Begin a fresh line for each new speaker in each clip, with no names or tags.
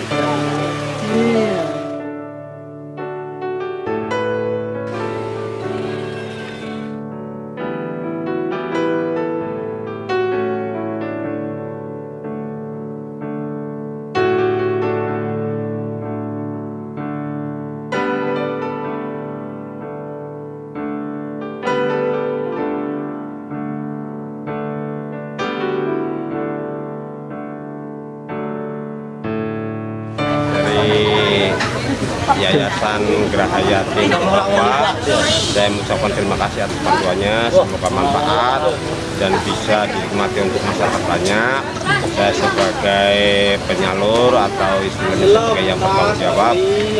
Yeah. Yayasan Gerahayati Bapak. Saya mengucapkan terima kasih atas bantuannya. Semoga manfaat dan bisa dinikmati untuk masyarakat banyak saya sebagai penyalur atau istilahnya sebagai yang bertanggung jawab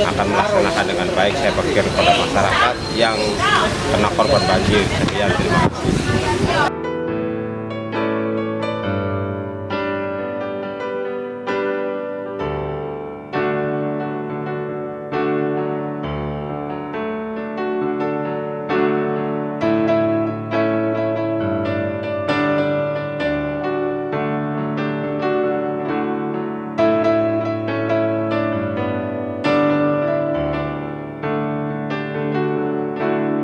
akan melaksanakan dengan baik. Saya pikir kepada masyarakat yang kena korban banjir. Sekian terima kasih